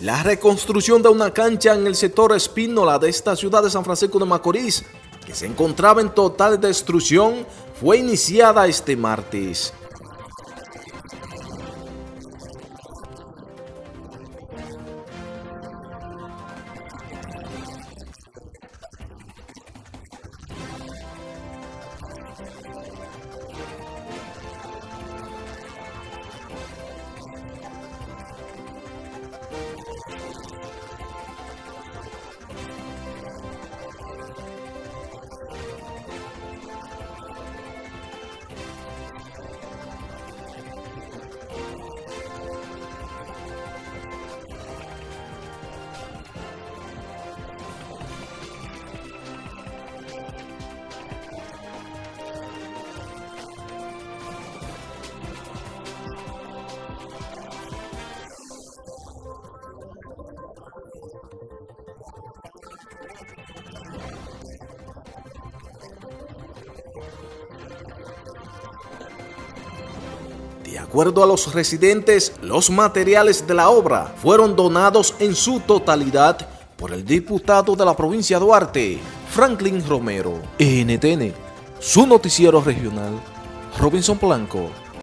La reconstrucción de una cancha en el sector Espínola de esta ciudad de San Francisco de Macorís, que se encontraba en total destrucción, fue iniciada este martes. De acuerdo a los residentes, los materiales de la obra fueron donados en su totalidad por el diputado de la provincia de Duarte, Franklin Romero. NTN, su noticiero regional, Robinson Blanco.